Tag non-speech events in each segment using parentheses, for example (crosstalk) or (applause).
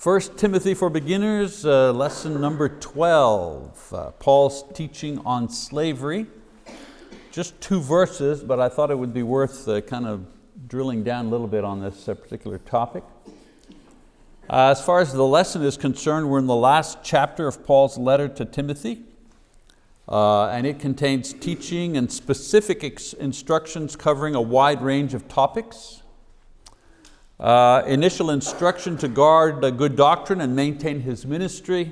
First Timothy for Beginners, uh, lesson number 12, uh, Paul's teaching on slavery. Just two verses, but I thought it would be worth uh, kind of drilling down a little bit on this uh, particular topic. Uh, as far as the lesson is concerned, we're in the last chapter of Paul's letter to Timothy, uh, and it contains teaching and specific instructions covering a wide range of topics. Uh, initial instruction to guard the good doctrine and maintain his ministry,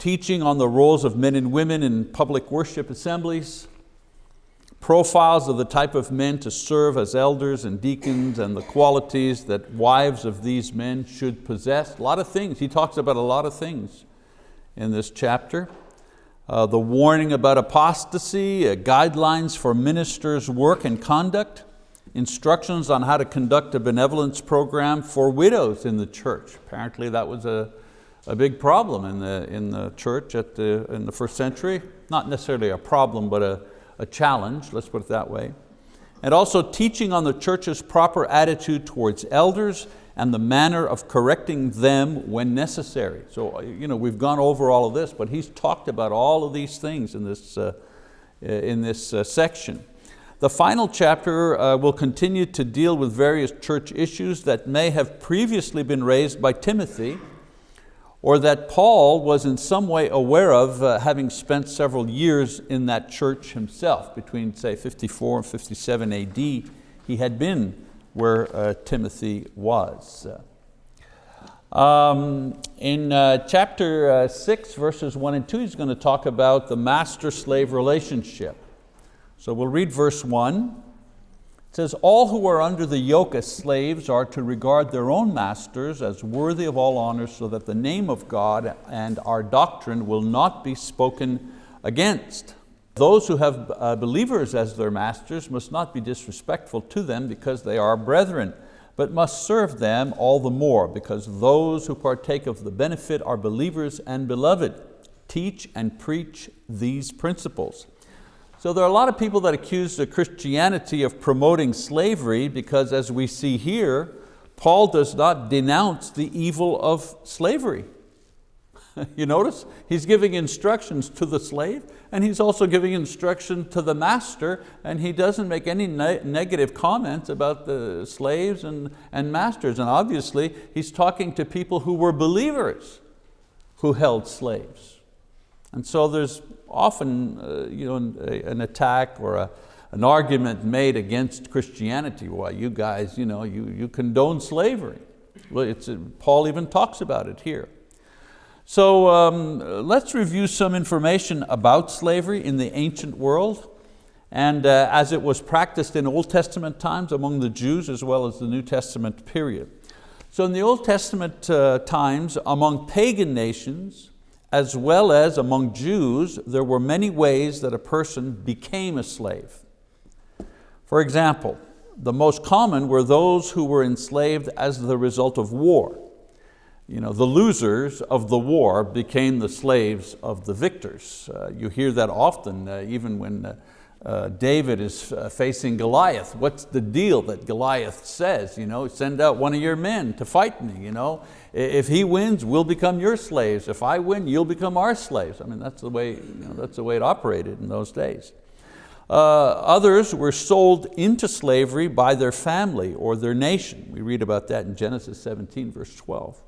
teaching on the roles of men and women in public worship assemblies, profiles of the type of men to serve as elders and deacons and the qualities that wives of these men should possess. A lot of things, he talks about a lot of things in this chapter. Uh, the warning about apostasy, uh, guidelines for ministers' work and conduct, instructions on how to conduct a benevolence program for widows in the church. Apparently that was a, a big problem in the, in the church at the, in the first century. Not necessarily a problem, but a, a challenge, let's put it that way. And also teaching on the church's proper attitude towards elders and the manner of correcting them when necessary. So you know, we've gone over all of this, but he's talked about all of these things in this, uh, in this uh, section. The final chapter uh, will continue to deal with various church issues that may have previously been raised by Timothy or that Paul was in some way aware of uh, having spent several years in that church himself. Between say 54 and 57 AD, he had been where uh, Timothy was. Um, in uh, chapter uh, six, verses one and two, he's going to talk about the master-slave relationship. So we'll read verse one. It says, all who are under the yoke as slaves are to regard their own masters as worthy of all honor so that the name of God and our doctrine will not be spoken against. Those who have uh, believers as their masters must not be disrespectful to them because they are brethren, but must serve them all the more because those who partake of the benefit are believers and beloved. Teach and preach these principles. So there are a lot of people that accuse Christianity of promoting slavery because as we see here, Paul does not denounce the evil of slavery. (laughs) you notice? He's giving instructions to the slave and he's also giving instruction to the master and he doesn't make any ne negative comments about the slaves and, and masters. And obviously he's talking to people who were believers who held slaves. And so there's often uh, you know, an attack or a, an argument made against Christianity. Why you guys, you, know, you, you condone slavery. Well, it's, uh, Paul even talks about it here. So um, let's review some information about slavery in the ancient world and uh, as it was practiced in Old Testament times among the Jews as well as the New Testament period. So in the Old Testament uh, times among pagan nations, as well as among Jews, there were many ways that a person became a slave. For example, the most common were those who were enslaved as the result of war. You know, the losers of the war became the slaves of the victors. Uh, you hear that often, uh, even when uh, David is uh, facing Goliath. What's the deal that Goliath says? You know, send out one of your men to fight me. You know? If he wins, we'll become your slaves. If I win, you'll become our slaves. I mean, that's the way, you know, that's the way it operated in those days. Uh, others were sold into slavery by their family or their nation. We read about that in Genesis 17, verse 12.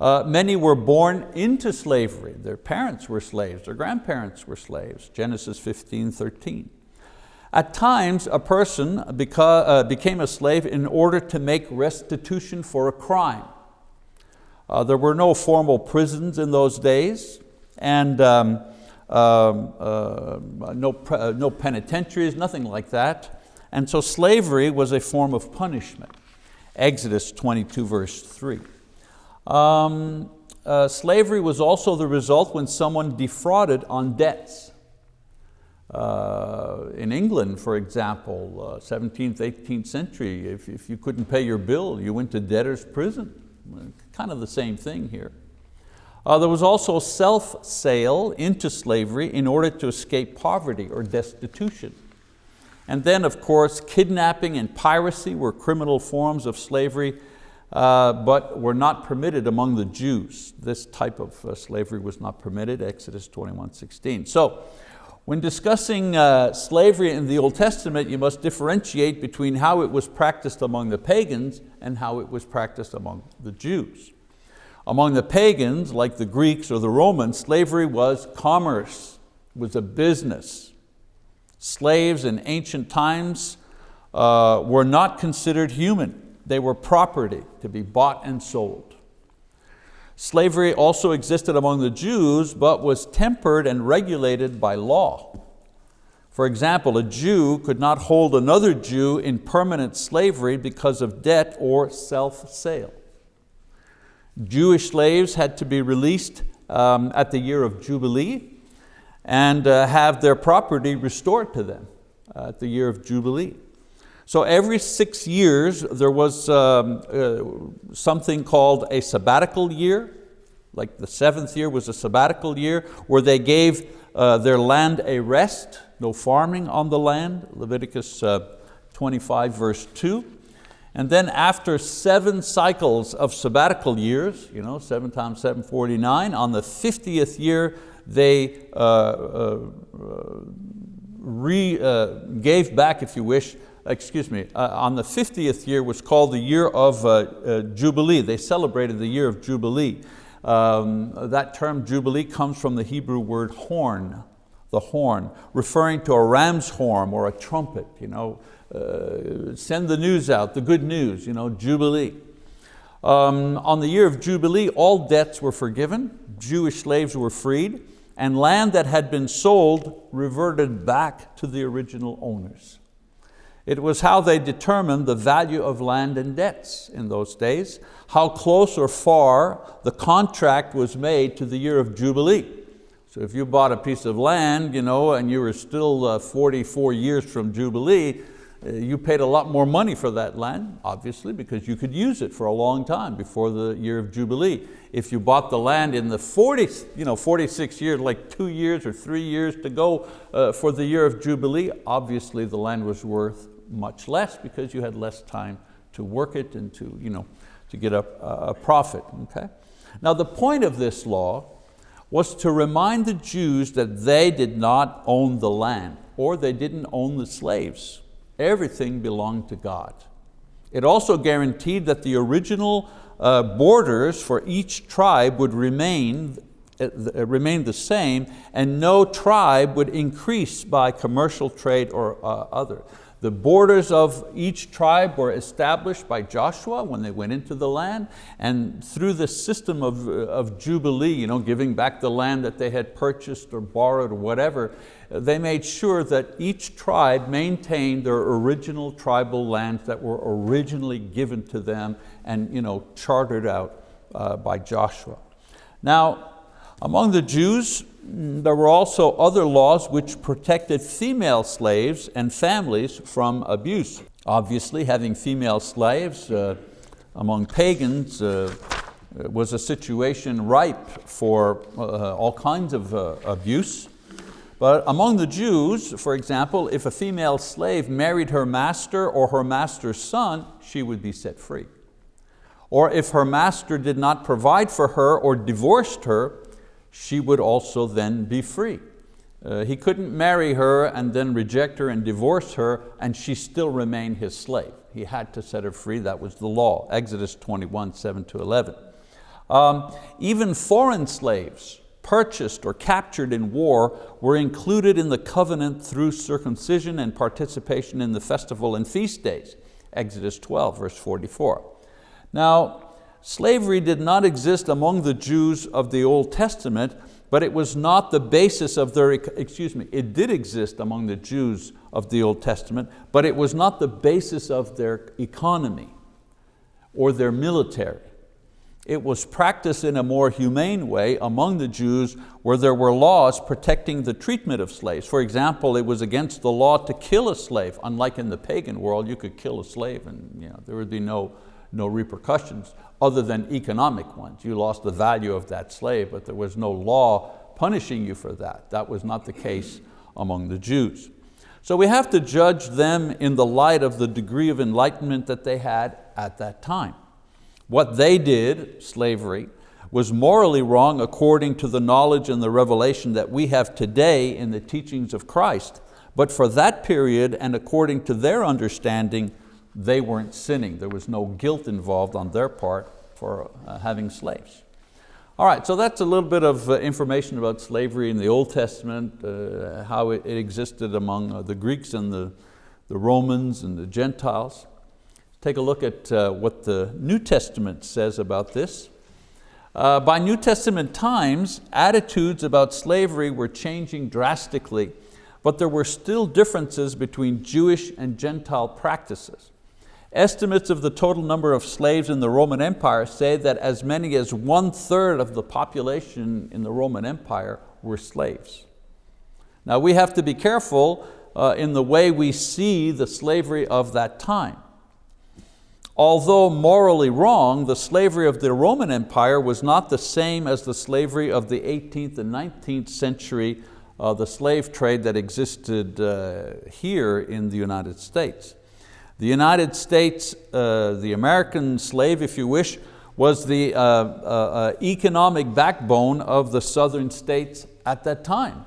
Uh, many were born into slavery. Their parents were slaves, their grandparents were slaves, Genesis 15, 13. At times, a person uh, became a slave in order to make restitution for a crime. Uh, there were no formal prisons in those days, and um, um, uh, no, uh, no penitentiaries, nothing like that. And so slavery was a form of punishment. Exodus 22, verse 3. Um, uh, slavery was also the result when someone defrauded on debts. Uh, in England, for example, uh, 17th, 18th century, if, if you couldn't pay your bill, you went to debtor's prison. Kind of the same thing here. Uh, there was also self-sale into slavery in order to escape poverty or destitution. And then of course, kidnapping and piracy were criminal forms of slavery uh, but were not permitted among the Jews. This type of uh, slavery was not permitted, Exodus 21, 16. So, when discussing uh, slavery in the Old Testament, you must differentiate between how it was practiced among the pagans and how it was practiced among the Jews. Among the pagans, like the Greeks or the Romans, slavery was commerce, was a business. Slaves in ancient times uh, were not considered human. They were property to be bought and sold. Slavery also existed among the Jews, but was tempered and regulated by law. For example, a Jew could not hold another Jew in permanent slavery because of debt or self-sale. Jewish slaves had to be released um, at the year of Jubilee and uh, have their property restored to them uh, at the year of Jubilee. So every six years there was um, uh, something called a sabbatical year, like the seventh year was a sabbatical year where they gave uh, their land a rest, no farming on the land, Leviticus uh, 25 verse 2. And then after seven cycles of sabbatical years, you know, seven times 749, on the 50th year they uh, uh, re, uh, gave back, if you wish, excuse me, uh, on the 50th year was called the year of uh, uh, Jubilee. They celebrated the year of Jubilee. Um, that term Jubilee comes from the Hebrew word horn, the horn, referring to a ram's horn or a trumpet. You know, uh, send the news out, the good news, you know, Jubilee. Um, on the year of Jubilee, all debts were forgiven, Jewish slaves were freed, and land that had been sold reverted back to the original owners. It was how they determined the value of land and debts in those days, how close or far the contract was made to the year of Jubilee. So if you bought a piece of land you know, and you were still uh, 44 years from Jubilee, uh, you paid a lot more money for that land, obviously, because you could use it for a long time before the year of Jubilee. If you bought the land in the 40, you know, 46 years, like two years or three years to go uh, for the year of Jubilee, obviously the land was worth much less because you had less time to work it and to, you know, to get a, a profit, okay? Now the point of this law was to remind the Jews that they did not own the land or they didn't own the slaves. Everything belonged to God. It also guaranteed that the original uh, borders for each tribe would remain, uh, remain the same and no tribe would increase by commercial trade or uh, other. The borders of each tribe were established by Joshua when they went into the land, and through the system of, of Jubilee, you know, giving back the land that they had purchased or borrowed or whatever, they made sure that each tribe maintained their original tribal lands that were originally given to them and you know, chartered out uh, by Joshua. Now, among the Jews, there were also other laws which protected female slaves and families from abuse. Obviously, having female slaves uh, among pagans uh, was a situation ripe for uh, all kinds of uh, abuse. But among the Jews, for example, if a female slave married her master or her master's son, she would be set free. Or if her master did not provide for her or divorced her, she would also then be free. Uh, he couldn't marry her and then reject her and divorce her and she still remained his slave. He had to set her free, that was the law, Exodus 21, 7 to 11. Um, even foreign slaves purchased or captured in war were included in the covenant through circumcision and participation in the festival and feast days, Exodus 12, verse 44. Now, Slavery did not exist among the Jews of the Old Testament, but it was not the basis of their, excuse me, it did exist among the Jews of the Old Testament, but it was not the basis of their economy or their military. It was practiced in a more humane way among the Jews where there were laws protecting the treatment of slaves. For example, it was against the law to kill a slave. Unlike in the pagan world, you could kill a slave and you know, there would be no, no repercussions other than economic ones. You lost the value of that slave, but there was no law punishing you for that. That was not the case among the Jews. So we have to judge them in the light of the degree of enlightenment that they had at that time. What they did, slavery, was morally wrong according to the knowledge and the revelation that we have today in the teachings of Christ. But for that period and according to their understanding, they weren't sinning. There was no guilt involved on their part for uh, having slaves. All right, so that's a little bit of uh, information about slavery in the Old Testament, uh, how it, it, existed among uh, the Greeks and the, the Romans and the Gentiles. Take a look at uh, what the New Testament says about this. Uh, by New Testament times, attitudes about slavery were changing drastically, but there were still differences between Jewish and Gentile practices. Estimates of the total number of slaves in the Roman Empire say that as many as one third of the population in the Roman Empire were slaves. Now we have to be careful uh, in the way we see the slavery of that time. Although morally wrong, the slavery of the Roman Empire was not the same as the slavery of the 18th and 19th century, uh, the slave trade that existed uh, here in the United States. The United States, uh, the American slave, if you wish, was the uh, uh, uh, economic backbone of the southern states at that time.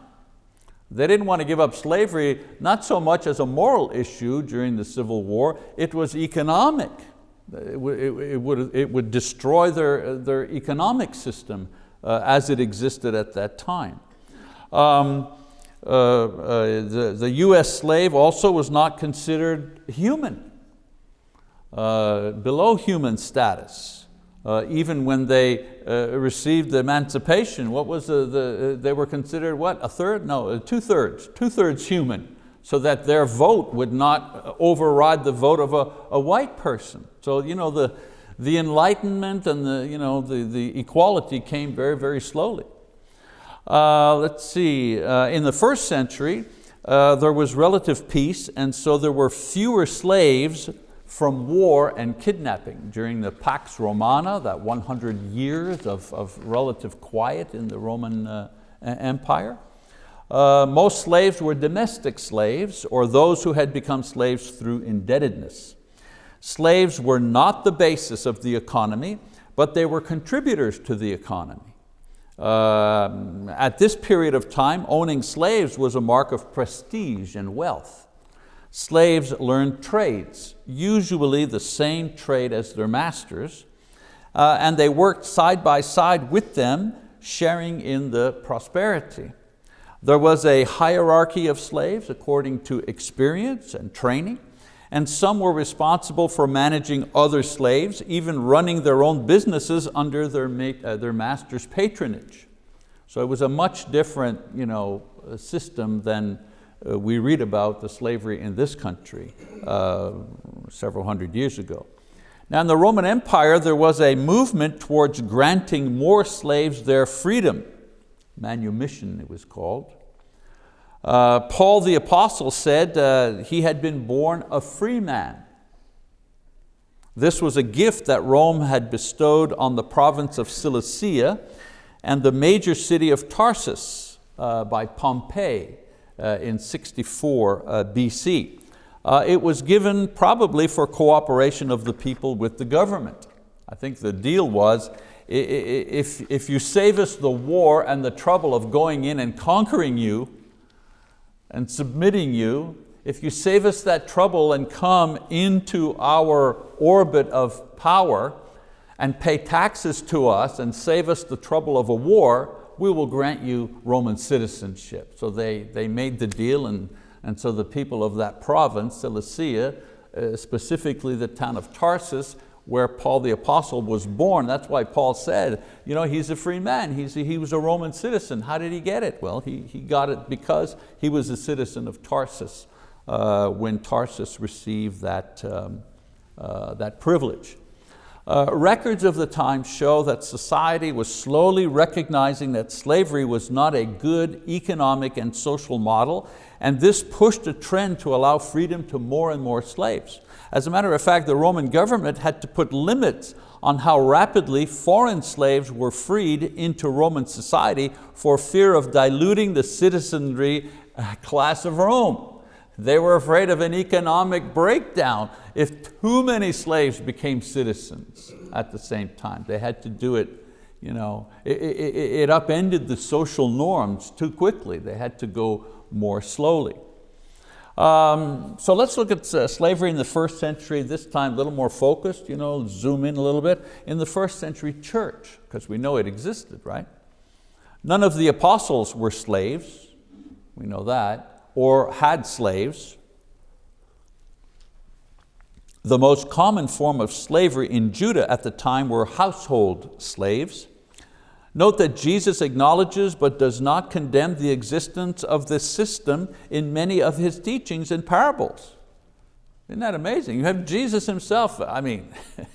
They didn't want to give up slavery, not so much as a moral issue during the Civil War, it was economic. It would, it, it would, it would destroy their, their economic system uh, as it existed at that time. Um, the, the US slave also was not considered human, uh, below human status. Uh, even when they uh, received emancipation, what was the, the, they were considered what, a third? No, two thirds, two thirds human, so that their vote would not override the vote of a, a white person. So you know, the, the enlightenment and the, you know, the, the equality came very, very slowly. Uh, let's see, uh, in the first century, uh, there was relative peace and so there were fewer slaves from war and kidnapping during the Pax Romana, that 100 years of, of relative quiet in the Roman uh, Empire. Uh, most slaves were domestic slaves or those who had become slaves through indebtedness. Slaves were not the basis of the economy, but they were contributors to the economy. Uh, at this period of time, owning slaves was a mark of prestige and wealth. Slaves learned trades, usually the same trade as their masters, uh, and they worked side by side with them, sharing in the prosperity. There was a hierarchy of slaves according to experience and training and some were responsible for managing other slaves, even running their own businesses under their, uh, their master's patronage. So it was a much different you know, uh, system than uh, we read about the slavery in this country uh, several hundred years ago. Now in the Roman Empire, there was a movement towards granting more slaves their freedom. Manumission it was called. Uh, Paul the apostle said uh, he had been born a free man. This was a gift that Rome had bestowed on the province of Cilicia and the major city of Tarsus uh, by Pompey uh, in 64 uh, BC. It was given probably for cooperation of the people with the government. I think the deal was, if, if you save us the war and the trouble of going in and conquering you, and submitting you, if you save us that trouble and come into our orbit of power and pay taxes to us and save us the trouble of a war, we will grant you Roman citizenship. So they, they made the deal and, and so the people of that province, Cilicia, uh, specifically the town of Tarsus, where Paul the apostle was born. That's why Paul said, you know, he's a free man, he's, he was a Roman citizen. How did he get it? Well, he, he got it because he was a citizen of Tarsus uh, when Tarsus received that, um, uh, that privilege. Uh, records of the time show that society was slowly recognizing that slavery was not a good economic and social model, and this pushed a trend to allow freedom to more and more slaves. As a matter of fact, the Roman government had to put limits on how rapidly foreign slaves were freed into Roman society for fear of diluting the citizenry uh, class of Rome. They were afraid of an economic breakdown if too many slaves became citizens at the same time. They had to do it, you know, it, it, it upended the social norms too quickly. They had to go more slowly. Um, so let's look at uh, slavery in the first century, this time a little more focused, you know, zoom in a little bit, in the first century church, because we know it existed, right? None of the apostles were slaves, we know that, or had slaves. The most common form of slavery in Judah at the time were household slaves. Note that Jesus acknowledges but does not condemn the existence of this system in many of His teachings and parables. Isn't that amazing? You have Jesus Himself, I mean, (laughs)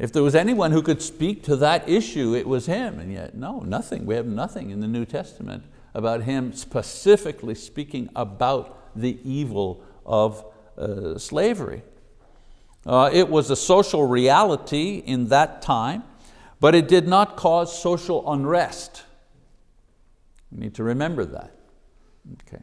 If there was anyone who could speak to that issue, it was him, and yet no, nothing. We have nothing in the New Testament about him specifically speaking about the evil of uh, slavery. Uh, it was a social reality in that time, but it did not cause social unrest. We need to remember that. Okay.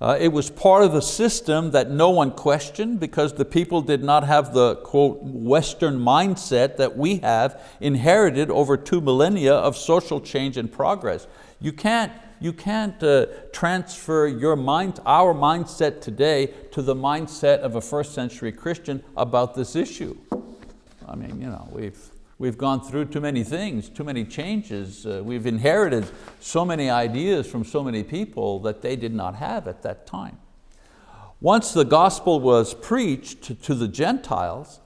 Uh, it was part of the system that no one questioned because the people did not have the, quote, Western mindset that we have inherited over two millennia of social change and progress. You can't, you can't uh, transfer your mind, our mindset today to the mindset of a first century Christian about this issue. I mean, you know, we've, We've gone through too many things, too many changes. Uh, we've inherited so many ideas from so many people that they did not have at that time. Once the gospel was preached to, the Gentiles,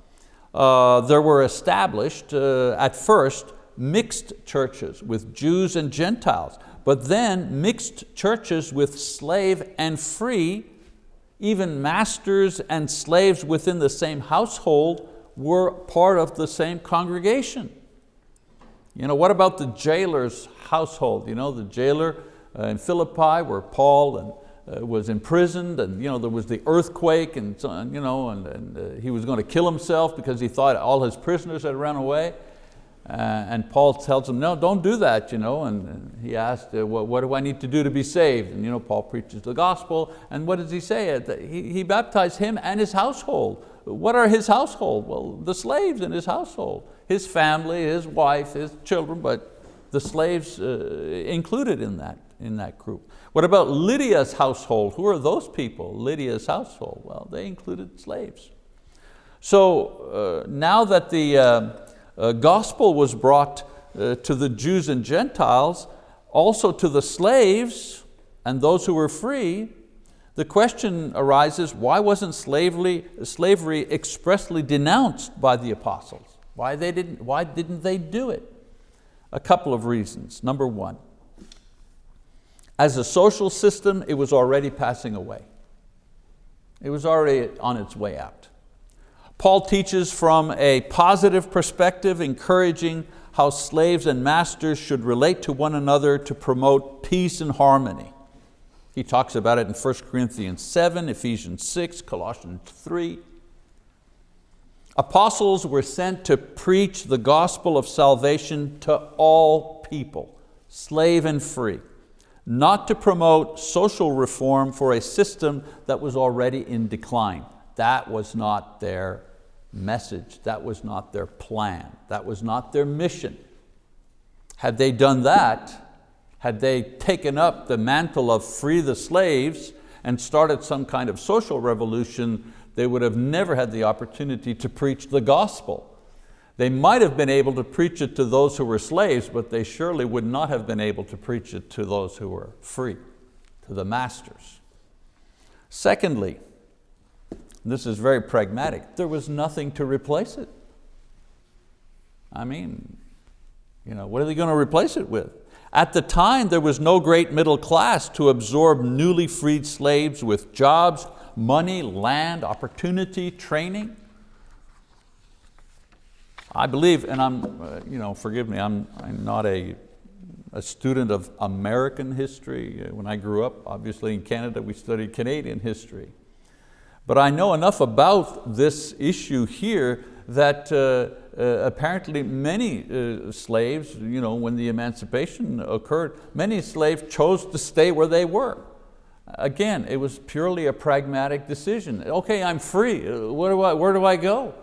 uh, there were established, uh, at first, mixed churches with Jews and Gentiles, but then mixed churches with slave and free, even masters and slaves within the same household were part of the same congregation. You know, what about the jailer's household? You know, the jailer uh, in Philippi where Paul and, uh, was imprisoned and you know, there was the earthquake and, you know, and, and uh, he was going to kill himself because he thought all his prisoners had run away. Uh, and Paul tells him, no, don't do that. You know? And, and he asked, uh, what, what, do I need to do to be saved? And you know, Paul preaches the gospel. And what does he say? He, he baptized him and his household. What are his household? Well, the slaves in his household. His family, his wife, his children, but the slaves uh, included in that, in that group. What about Lydia's household? Who are those people, Lydia's household? Well, they included slaves. So uh, now that the uh, uh gospel was brought uh, to the Jews and Gentiles, also to the slaves and those who were free, the question arises, why wasn't slavery, slavery expressly denounced by the apostles? Why, they didn't, why didn't they do it? A couple of reasons. Number one, as a social system, it was already passing away. It was already on its way out. Paul teaches from a positive perspective, encouraging how slaves and masters should relate to one another to promote peace and harmony. He talks about it in 1 Corinthians 7, Ephesians 6, Colossians 3. Apostles were sent to preach the gospel of salvation to all people, slave and free, not to promote social reform for a system that was already in decline. That was not their message, that was not their plan, that was not their mission. Had they done that, had they taken up the mantle of free the slaves and started some kind of social revolution, they would have never had the opportunity to preach the gospel. They might have been able to preach it to those who were slaves, but they surely would not have been able to preach it to those who were free, to the masters. Secondly, this is very pragmatic, there was nothing to replace it. I mean, you know, what are they going to replace it with? At the time, there was no great middle class to absorb newly freed slaves with jobs, money, land, opportunity, training. I believe, and I'm, uh, you know, forgive me, I'm, I'm not a, a student of American history. Uh, when I grew up, obviously in Canada, we studied Canadian history. But I know enough about this issue here that uh, uh, apparently many uh, slaves, you know, when the emancipation occurred, many slaves chose to stay where they were. Again, it was purely a pragmatic decision. Okay, I'm free, where do I, where do I go?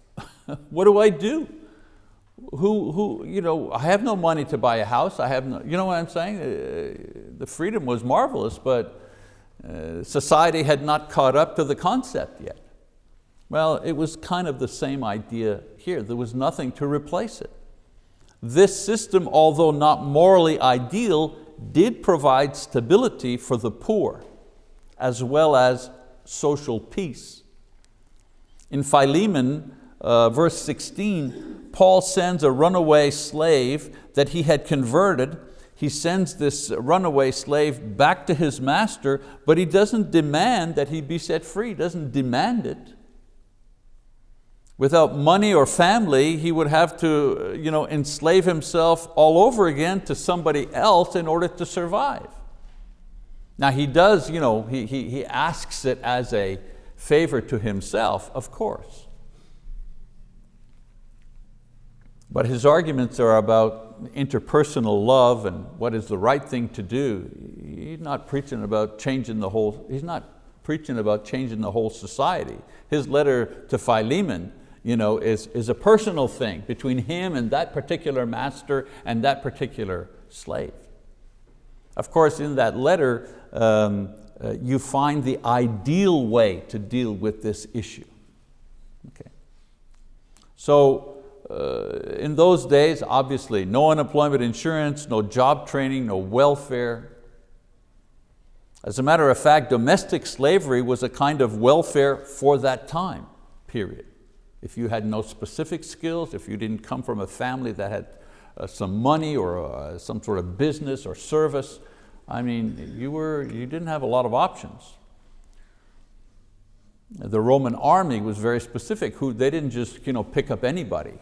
(laughs) what do I do? Who, who, you know, I have no money to buy a house, I have no, you know what I'm saying? The freedom was marvelous, but society had not caught up to the concept yet. Well, it was kind of the same idea here. There was nothing to replace it. This system, although not morally ideal, did provide stability for the poor, as well as social peace. In Philemon, uh, verse 16, Paul sends a runaway slave that he had converted he sends this runaway slave back to his master, but he doesn't demand that he be set free, doesn't demand it. Without money or family, he would have to you know, enslave himself all over again to somebody else in order to survive. Now he does, you know, he, he, he asks it as a favor to himself, of course. But his arguments are about interpersonal love and what is the right thing to do. He's not preaching about changing the whole, he's not preaching about changing the whole society. His letter to Philemon you know, is, is a personal thing between him and that particular master and that particular slave. Of course, in that letter, um, uh, you find the ideal way to deal with this issue. Okay. So uh, in those days, obviously, no unemployment insurance, no job training, no welfare. As a matter of fact, domestic slavery was a kind of welfare for that time, period. If you had no specific skills, if you didn't come from a family that had uh, some money or uh, some sort of business or service, I mean, you, were, you didn't have a lot of options. The Roman army was very specific. Who, they didn't just you know, pick up anybody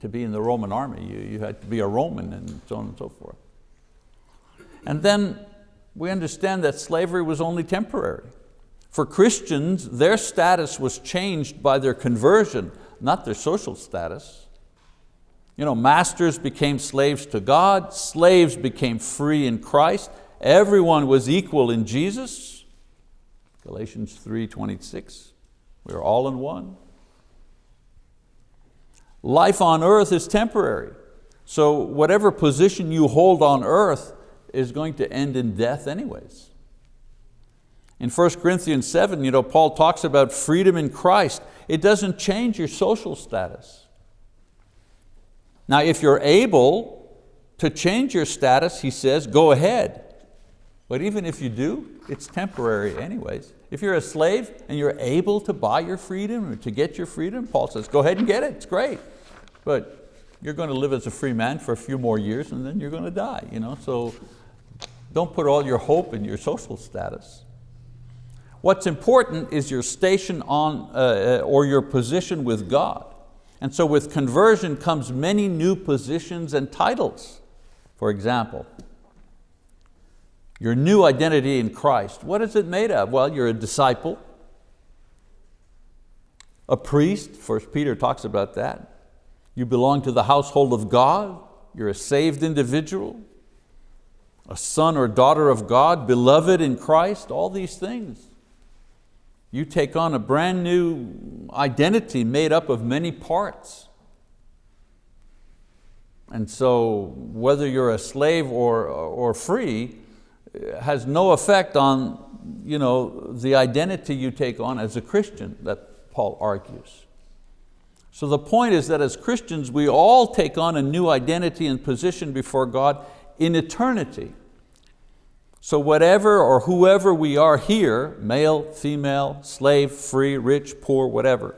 to be in the Roman army. You, you had to be a Roman and so on and so forth. And then we understand that slavery was only temporary. For Christians, their status was changed by their conversion, not their social status. You know, masters became slaves to God, slaves became free in Christ, everyone was equal in Jesus. Galatians 3.26, we are all in one. Life on earth is temporary. So whatever position you hold on earth is going to end in death anyways. In 1 Corinthians 7, you know, Paul talks about freedom in Christ. It doesn't change your social status. Now if you're able to change your status, he says, go ahead. But even if you do, it's temporary anyways. If you're a slave and you're able to buy your freedom or to get your freedom, Paul says, go ahead and get it, it's great. But you're going to live as a free man for a few more years and then you're going to die. You know? So don't put all your hope in your social status. What's important is your station on, uh, uh or your position with God. And so with conversion comes many new positions and titles. For example, your new identity in Christ. What is it made of? Well, you're a disciple, a priest, First Peter talks about that. You belong to the household of God, you're a saved individual, a son or daughter of God, beloved in Christ, all these things. You take on a brand new identity made up of many parts. And so whether you're a slave or, or free, has no effect on you know, the identity you take on as a Christian that Paul argues. So the point is that as Christians, we all take on a new identity and position before God in eternity. So whatever or whoever we are here, male, female, slave, free, rich, poor, whatever,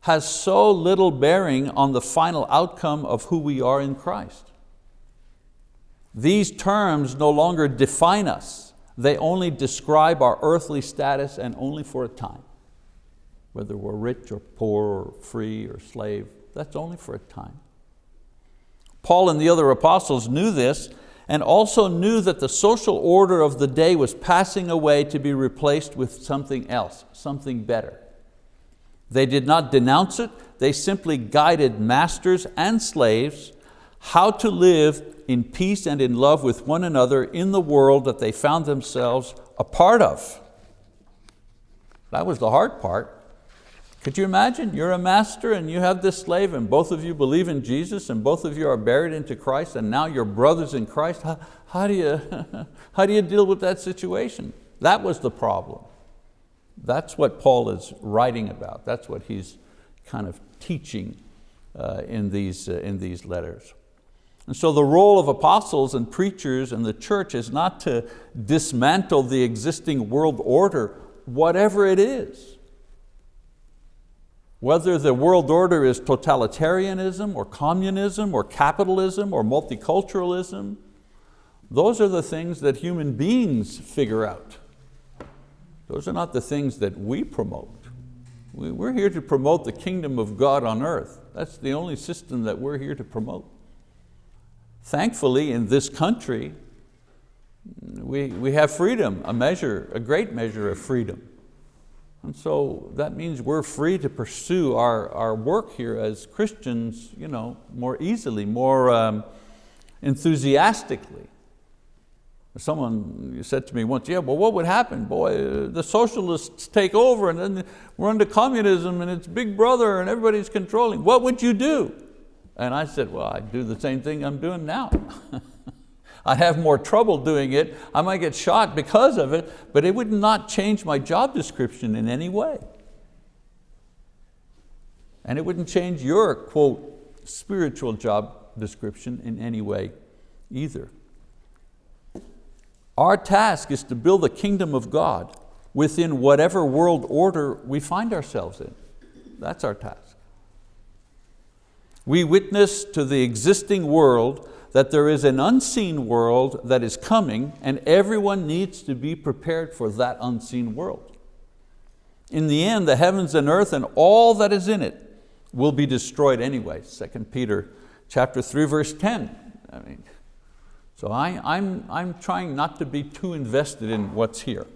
has so little bearing on the final outcome of who we are in Christ. These terms no longer define us. They only describe our earthly status and only for a time. Whether we're rich or poor or free or slave, that's only for a time. Paul and the other apostles knew this and also knew that the social order of the day was passing away to be replaced with something else, something better. They did not denounce it, they simply guided masters and slaves how to live in peace and in love with one another in the world that they found themselves a part of. That was the hard part. Could you imagine? You're a master and you have this slave and both of you believe in Jesus and both of you are buried into Christ and now you're brothers in Christ. How, how, do, you, (laughs) how do you deal with that situation? That was the problem. That's what Paul is writing about. That's what he's kind of teaching uh, in, these, uh, in these letters. And so the role of apostles and preachers and the church is not to dismantle the existing world order, whatever it is. Whether the world order is totalitarianism or communism or capitalism or multiculturalism, those are the things that human beings figure out. Those are not the things that we promote. We're here to promote the kingdom of God on earth. That's the only system that we're here to promote. Thankfully, in this country, we, we have freedom, a measure, a great measure of freedom. And so that means we're free to pursue our, our work here as Christians you know, more easily, more um, enthusiastically. Someone said to me once, yeah, well what would happen? Boy, the socialists take over and then we're under communism and it's big brother and everybody's controlling. What would you do? And I said, well, I'd do the same thing I'm doing now. (laughs) I have more trouble doing it. I might get shot because of it, but it would not change my job description in any way. And it wouldn't change your, quote, spiritual job description in any way either. Our task is to build the kingdom of God within whatever world order we find ourselves in. That's our task. We witness to the existing world that there is an unseen world that is coming and everyone needs to be prepared for that unseen world. In the end, the heavens and earth and all that is in it will be destroyed anyway. 2 Peter chapter 3, verse 10. I mean, so I, I'm, I'm trying not to be too invested in what's here.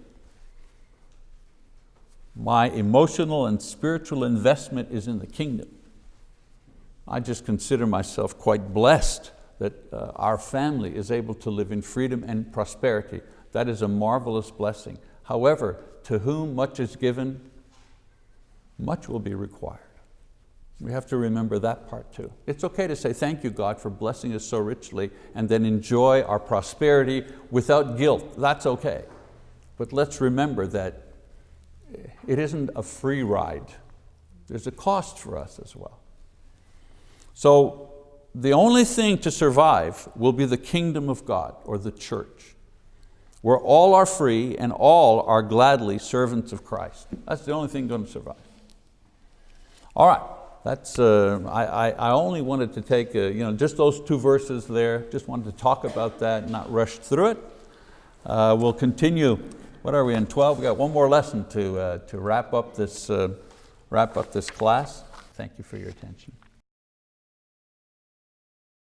My emotional and spiritual investment is in the kingdom. I just consider myself quite blessed that uh, our family is able to live in freedom and prosperity. That is a marvelous blessing. However, to whom much is given, much will be required. We have to remember that part too. It's okay to say, thank you God for blessing us so richly and then enjoy our prosperity without guilt. That's okay. But let's remember that it isn't a free ride. There's a cost for us as well. So the only thing to survive will be the kingdom of God or the church, where all are free and all are gladly servants of Christ. That's the only thing going to survive. All right, that's, uh, I, I only wanted to take uh, you know, just those two verses there, just wanted to talk about that, not rush through it. Uh, we'll continue, what are we in 12? We've got one more lesson to, uh, to wrap, up this, uh, wrap up this class. Thank you for your attention.